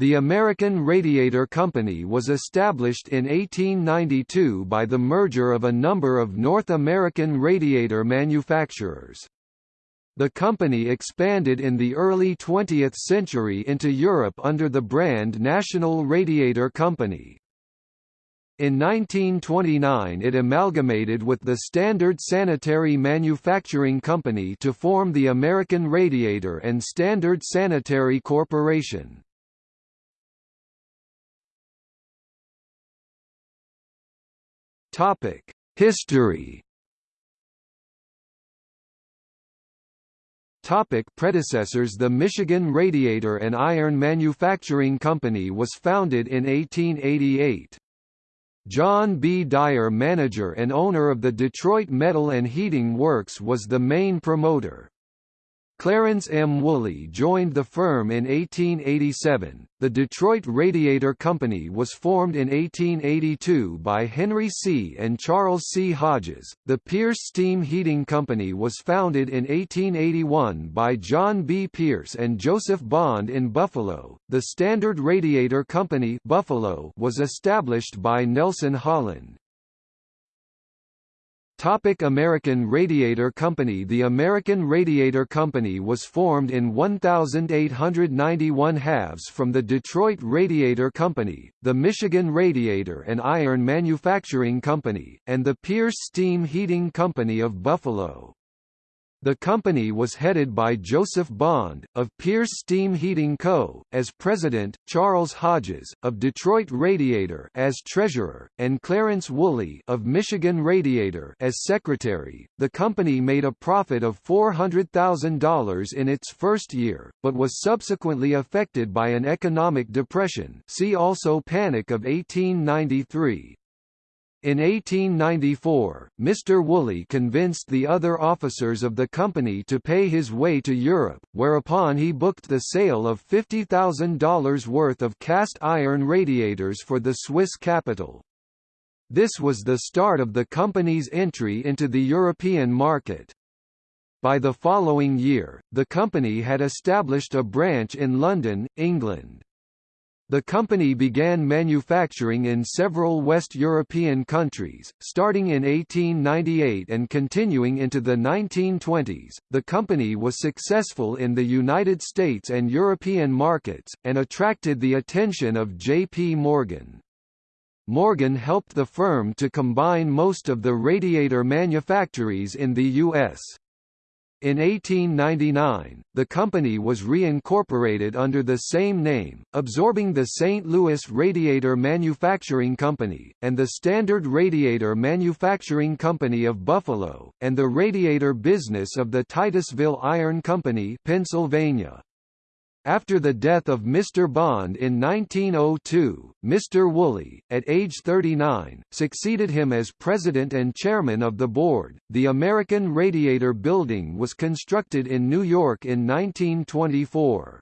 The American Radiator Company was established in 1892 by the merger of a number of North American radiator manufacturers. The company expanded in the early 20th century into Europe under the brand National Radiator Company. In 1929 it amalgamated with the Standard Sanitary Manufacturing Company to form the American Radiator and Standard Sanitary Corporation. History Topic predecessors The Michigan Radiator and Iron Manufacturing Company was founded in 1888. John B. Dyer manager and owner of the Detroit Metal and Heating Works was the main promoter. Clarence M. Woolley joined the firm in 1887. The Detroit Radiator Company was formed in 1882 by Henry C. and Charles C. Hodges. The Pierce Steam Heating Company was founded in 1881 by John B. Pierce and Joseph Bond in Buffalo. The Standard Radiator Company Buffalo was established by Nelson Holland. Topic American Radiator Company The American Radiator Company was formed in 1891 halves from the Detroit Radiator Company, the Michigan Radiator and Iron Manufacturing Company, and the Pierce Steam Heating Company of Buffalo. The company was headed by Joseph Bond, of Pierce Steam Heating Co., as president, Charles Hodges, of Detroit Radiator as treasurer, and Clarence Woolley of Michigan Radiator as secretary. The company made a profit of $400,000 in its first year, but was subsequently affected by an economic depression see also Panic of 1893. In 1894, Mr. Woolley convinced the other officers of the company to pay his way to Europe, whereupon he booked the sale of $50,000 worth of cast iron radiators for the Swiss capital. This was the start of the company's entry into the European market. By the following year, the company had established a branch in London, England. The company began manufacturing in several West European countries, starting in 1898 and continuing into the 1920s. The company was successful in the United States and European markets, and attracted the attention of J.P. Morgan. Morgan helped the firm to combine most of the radiator manufactories in the U.S. In 1899, the company was reincorporated under the same name, absorbing the St. Louis Radiator Manufacturing Company, and the Standard Radiator Manufacturing Company of Buffalo, and the radiator business of the Titusville Iron Company Pennsylvania. After the death of Mr. Bond in 1902, Mr. Woolley, at age 39, succeeded him as president and chairman of the board. The American Radiator Building was constructed in New York in 1924.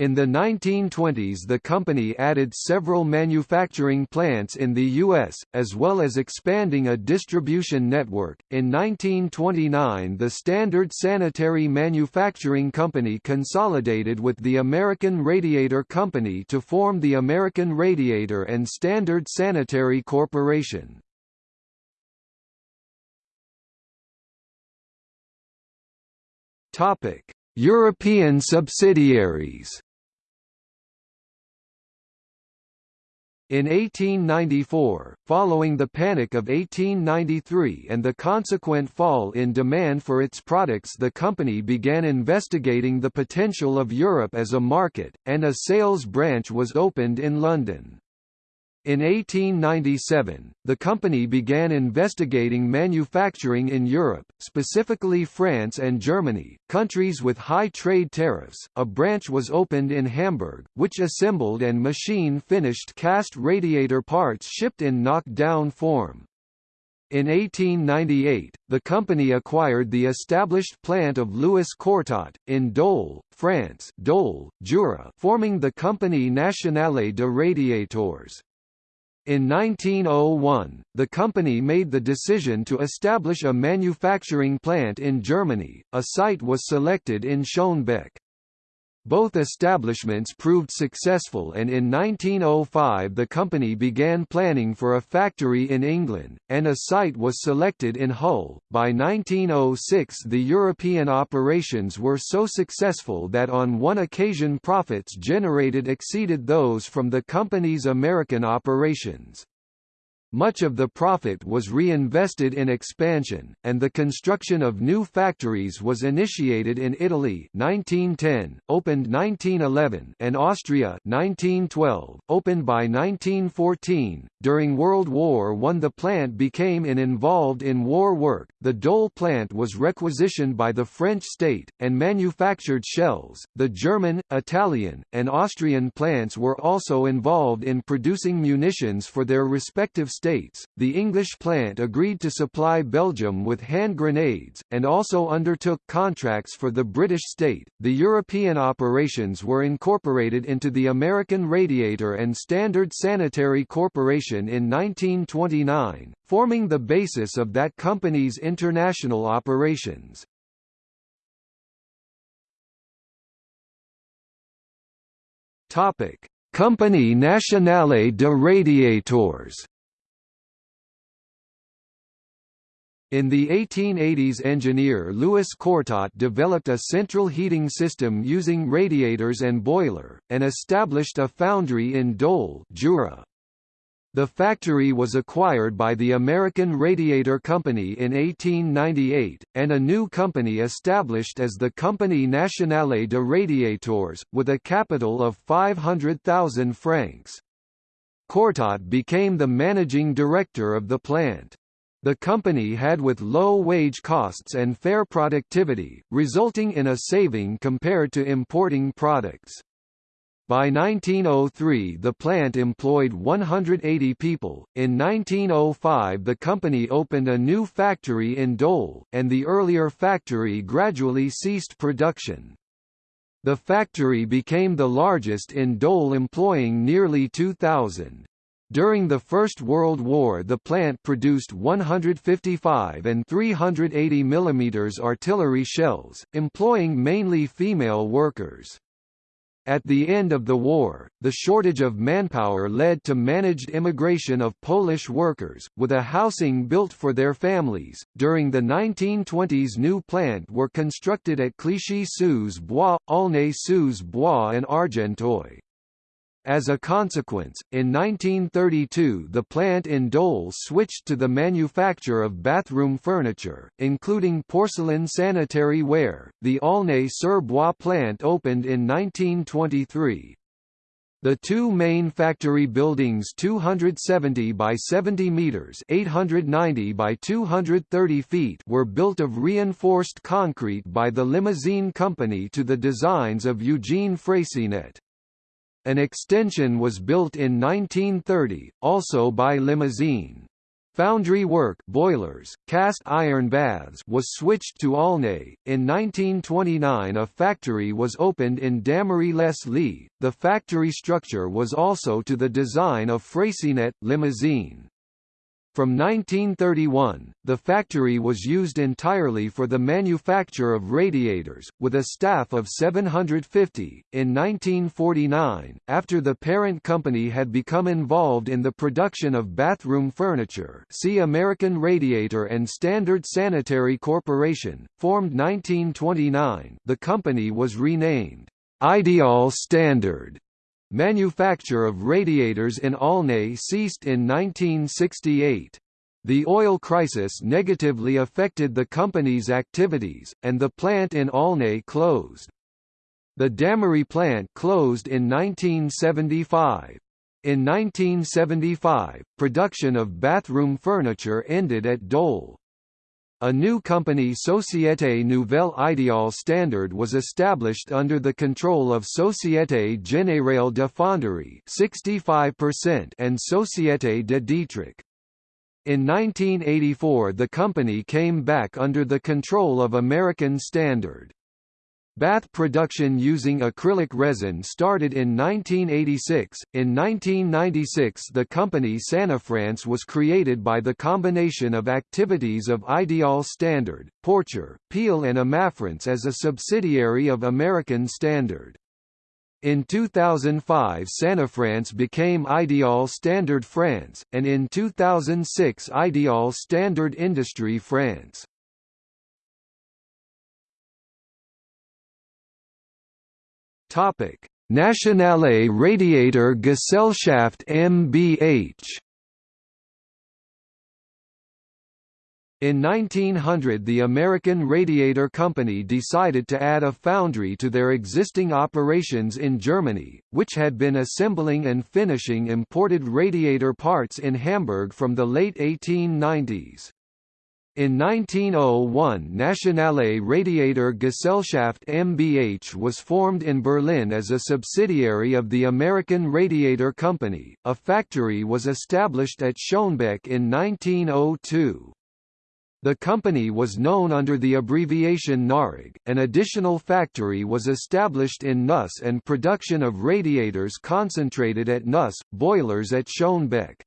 In the 1920s the company added several manufacturing plants in the U.S., as well as expanding a distribution network. In 1929 the Standard Sanitary Manufacturing Company consolidated with the American Radiator Company to form the American Radiator and Standard Sanitary Corporation. European subsidiaries In 1894, following the Panic of 1893 and the consequent fall in demand for its products the company began investigating the potential of Europe as a market, and a sales branch was opened in London. In 1897, the company began investigating manufacturing in Europe, specifically France and Germany, countries with high trade tariffs. A branch was opened in Hamburg, which assembled and machine finished cast radiator parts shipped in knock-down form. In 1898, the company acquired the established plant of Louis Courtot, in Dole, France Dole, Jura, forming the company Nationale de Radiators. In 1901, the company made the decision to establish a manufacturing plant in Germany, a site was selected in Schönebeck. Both establishments proved successful and in 1905 the company began planning for a factory in England, and a site was selected in Hull. By 1906 the European operations were so successful that on one occasion profits generated exceeded those from the company's American operations. Much of the profit was reinvested in expansion, and the construction of new factories was initiated in Italy 1910, opened 1911 and Austria 1912, opened by 1914. During World War I the plant became in involved in war work. The Dole plant was requisitioned by the French state, and manufactured shells. The German, Italian, and Austrian plants were also involved in producing munitions for their respective States, the English plant agreed to supply Belgium with hand grenades, and also undertook contracts for the British state. The European operations were incorporated into the American Radiator and Standard Sanitary Corporation in 1929, forming the basis of that company's international operations. Topic: Compagnie Nationale de Radiators In the 1880s engineer Louis Courtot developed a central heating system using radiators and boiler, and established a foundry in Dole Jura. The factory was acquired by the American Radiator Company in 1898, and a new company established as the Compagnie Nationale de Radiators, with a capital of 500,000 francs. Courtot became the managing director of the plant. The company had with low wage costs and fair productivity, resulting in a saving compared to importing products. By 1903 the plant employed 180 people. In 1905 the company opened a new factory in Dole, and the earlier factory gradually ceased production. The factory became the largest in Dole employing nearly 2,000. During the First World War the plant produced 155 and 380 mm artillery shells, employing mainly female workers. At the end of the war, the shortage of manpower led to managed immigration of Polish workers, with a housing built for their families. During the 1920s, new plant were constructed at Clichy-sous-Bois, Aulnay-sous-Bois, and Argenteuil. As a consequence, in 1932 the plant in Dole switched to the manufacture of bathroom furniture, including porcelain sanitary ware. The Aulnay-sur-Bois plant opened in 1923. The two main factory buildings 270 by 70 meters 890 by 230 feet were built of reinforced concrete by the Limousin Company to the designs of Eugene Freyssinet. An extension was built in 1930, also by Limousin. Foundry work boilers, cast iron baths was switched to Aulnay. In 1929 a factory was opened in Dammarie-les-Lys. The factory structure was also to the design of Freyssinet, Limousin. From 1931, the factory was used entirely for the manufacture of radiators, with a staff of 750. In 1949, after the parent company had become involved in the production of bathroom furniture, see American Radiator and Standard Sanitary Corporation, formed 1929, the company was renamed Ideal Standard Manufacture of radiators in Aulnay ceased in 1968. The oil crisis negatively affected the company's activities, and the plant in Aulnay closed. The Dammarie plant closed in 1975. In 1975, production of bathroom furniture ended at Dole. A new company Société Nouvelle Ideal Standard was established under the control of Société Générale de Fonderie 65% and Société de Dietrich. In 1984 the company came back under the control of American Standard. Bath production using acrylic resin started in 1986. In 1996, the company Sanifrance was created by the combination of activities of Ideal Standard, Porcher, Peel, and Amafrance as a subsidiary of American Standard. In 2005 Sanafrance became Ideal Standard France, and in 2006 Ideal Standard Industrie France. Nationale Radiator Gesellschaft MBH In 1900 the American Radiator Company decided to add a foundry to their existing operations in Germany, which had been assembling and finishing imported radiator parts in Hamburg from the late 1890s. In 1901 Nationale Radiator Gesellschaft MBH was formed in Berlin as a subsidiary of the American Radiator Company. A factory was established at Schönebeck in 1902. The company was known under the abbreviation NARIG. An additional factory was established in Neuss and production of radiators concentrated at Neuss, boilers at Schönebeck.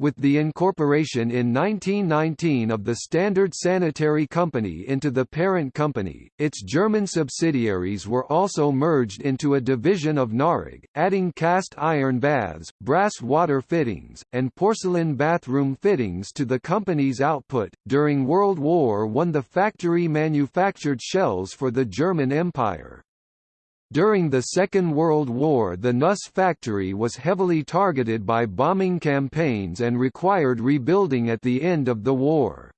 With the incorporation in 1919 of the Standard Sanitary Company into the parent company, its German subsidiaries were also merged into a division of Narig, adding cast iron baths, brass water fittings, and porcelain bathroom fittings to the company's output. During World War I, the factory manufactured shells for the German Empire. During the Second World War the Neuss factory was heavily targeted by bombing campaigns and required rebuilding at the end of the war.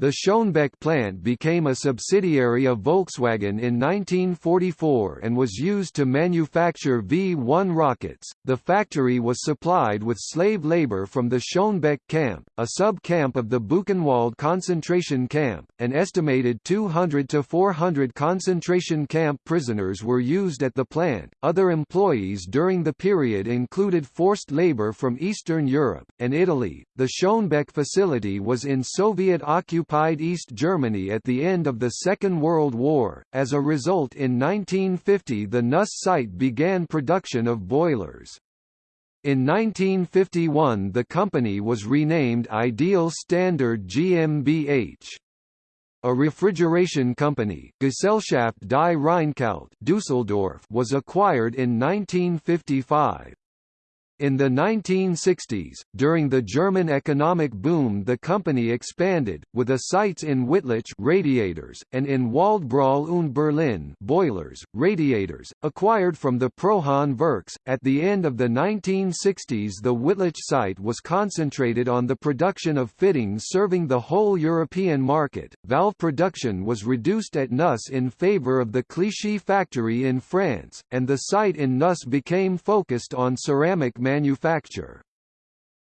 The Schönebeck plant became a subsidiary of Volkswagen in 1944 and was used to manufacture V-1 rockets. The factory was supplied with slave labor from the Schönebeck camp, a sub-camp of the Buchenwald concentration camp. An estimated 200 to 400 concentration camp prisoners were used at the plant. Other employees during the period included forced labor from Eastern Europe and Italy. The Schönebeck facility was in Soviet occupied occupied East Germany at the end of the Second World War. As a result in 1950 the Neuss site began production of boilers. In 1951 the company was renamed Ideal Standard GmbH. A refrigeration company, Gesellschaft die Rheinkalt Dusseldorf, was acquired in 1955. In the 1960s, during the German economic boom the company expanded, with a sites in Wittlich radiators, and in Waldbröl und Berlin boilers, radiators, acquired from the Prohahn Works. At the end of the 1960s the Wittlich site was concentrated on the production of fittings serving the whole European market. Valve production was reduced at Neuss in favor of the Clichy factory in France, and the site in Neuss became focused on ceramic manufacture.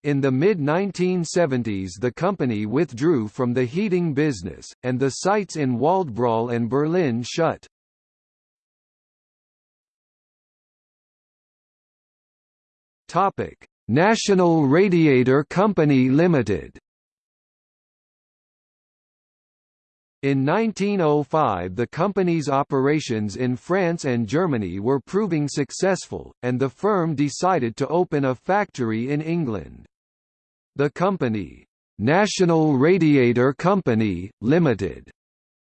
In the mid-1970s the company withdrew from the heating business, and the sites in Waldbröl and Berlin shut. National Radiator Company Limited In 1905 the company's operations in France and Germany were proving successful, and the firm decided to open a factory in England. The company, National Radiator Company, Limited,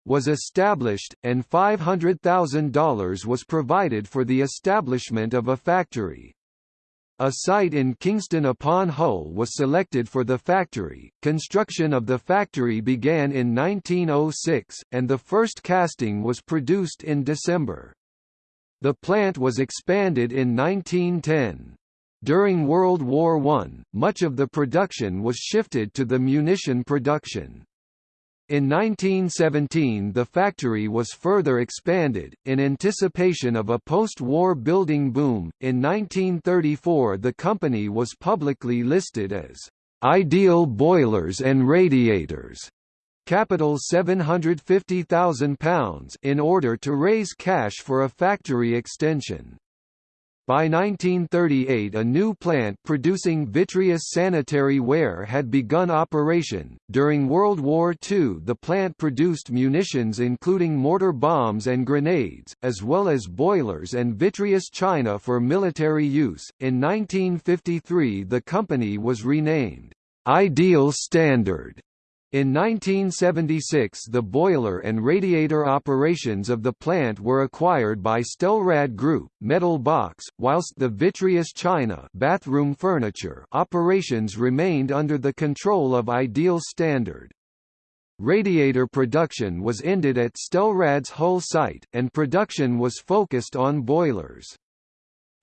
was established, and $500,000 was provided for the establishment of a factory. A site in Kingston upon Hull was selected for the factory. Construction of the factory began in 1906, and the first casting was produced in December. The plant was expanded in 1910. During World War I, much of the production was shifted to the munition production. In 1917 the factory was further expanded, in anticipation of a post-war building boom. In 1934 the company was publicly listed as Ideal Boilers and Radiators, capital £750,000 in order to raise cash for a factory extension. By 1938 a new plant producing vitreous sanitary ware had begun operation. During World War II the plant produced munitions including mortar bombs and grenades, as well as boilers and vitreous china for military use. In 1953 the company was renamed, Ideal Standard, In 1976 the boiler and radiator operations of the plant were acquired by Stelrad Group, Metal Box, whilst the vitreous china bathroom furniture operations remained under the control of Ideal Standard. Radiator production was ended at Stelrad's Hull site, and production was focused on boilers.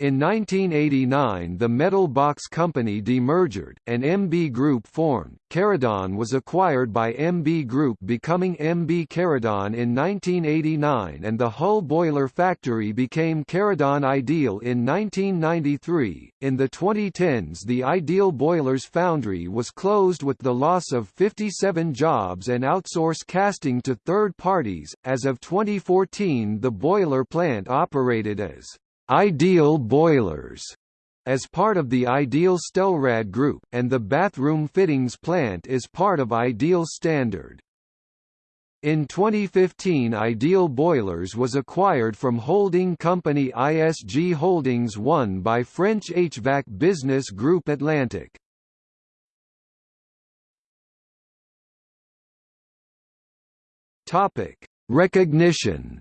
In 1989 the Metal Box Company demerged, and MB Group formed. Caradon was acquired by MB Group becoming MB Caradon in 1989 and the Hull Boiler Factory became Caradon Ideal in 1993. In the 2010s the Ideal Boilers Foundry was closed with the loss of 57 jobs and outsourced casting to third parties. As of 2014 the boiler plant operated as Ideal Boilers as part of the Ideal Stelrad Group, and the bathroom fittings plant is part of Ideal Standard. In 2015 Ideal Boilers was acquired from holding company ISG Holdings 1 by French HVAC business group Atlantic. Recognition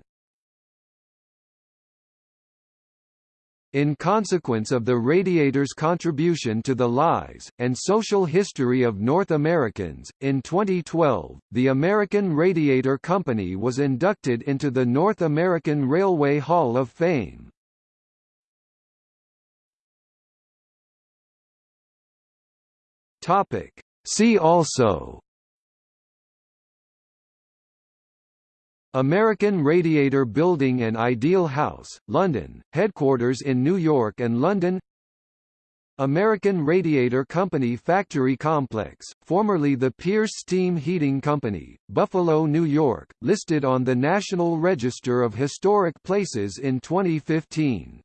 In consequence of the Radiator's contribution to the lives, and social history of North Americans, in 2012, the American Radiator Company was inducted into the North American Railway Hall of Fame. See also American Radiator Building and Ideal House, London, headquarters in New York and London American Radiator Company Factory Complex, formerly the Pierce Steam Heating Company, Buffalo, New York, listed on the National Register of Historic Places in 2015.